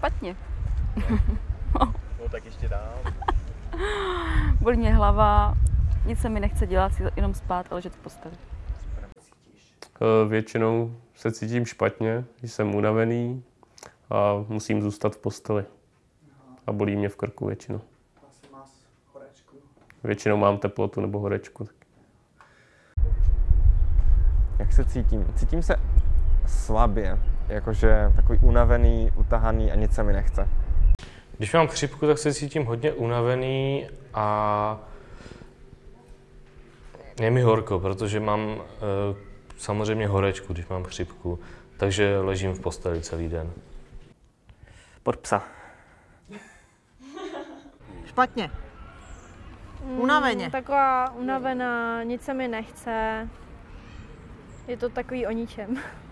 špatně. No tak ještě dál. Bolí mě hlava, nic se mi nechce dělat, jenom spát a ležet v posteli. Eh, Většinou se cítím špatně, když jsem unavený a musím zůstat v posteli. A bolí mě v krku většinou. Většinou mám teplotu nebo horečku. Jak se cítím? Cítím se slabě, jakože takový unavený, utahaný a nic se mi nechce. Když mám chřipku, tak se cítím hodně unavený a je mi horko, protože mám e, samozřejmě horečku, když mám chřipku, takže ležím v posteli celý den. Pod psa. Špatně. Unaveně. Mm, taková unavená, nic se mi nechce. Je to takový o ničem.